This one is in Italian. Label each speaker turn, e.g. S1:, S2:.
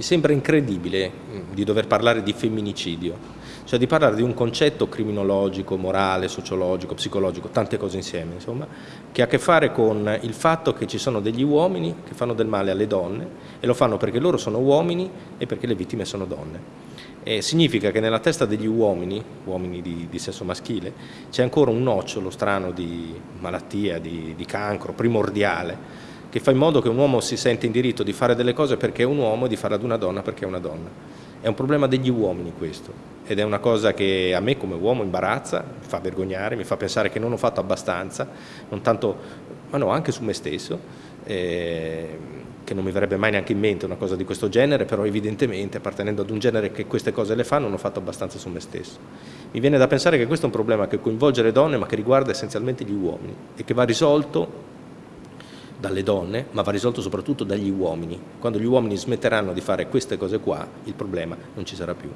S1: Mi sembra incredibile mm, di dover parlare di femminicidio, cioè di parlare di un concetto criminologico, morale, sociologico, psicologico, tante cose insieme, insomma, che ha a che fare con il fatto che ci sono degli uomini che fanno del male alle donne e lo fanno perché loro sono uomini e perché le vittime sono donne. E significa che nella testa degli uomini, uomini di, di sesso maschile, c'è ancora un nocciolo strano di malattia, di, di cancro primordiale, che fa in modo che un uomo si sente in diritto di fare delle cose perché è un uomo e di farle ad una donna perché è una donna. È un problema degli uomini questo ed è una cosa che a me come uomo imbarazza, mi fa vergognare, mi fa pensare che non ho fatto abbastanza, non tanto, ma no, anche su me stesso, eh, che non mi verrebbe mai neanche in mente una cosa di questo genere, però evidentemente appartenendo ad un genere che queste cose le fa non ho fatto abbastanza su me stesso. Mi viene da pensare che questo è un problema che coinvolge le donne ma che riguarda essenzialmente gli uomini e che va risolto dalle donne, ma va risolto soprattutto dagli uomini. Quando gli uomini smetteranno di fare queste cose qua, il problema non ci sarà più.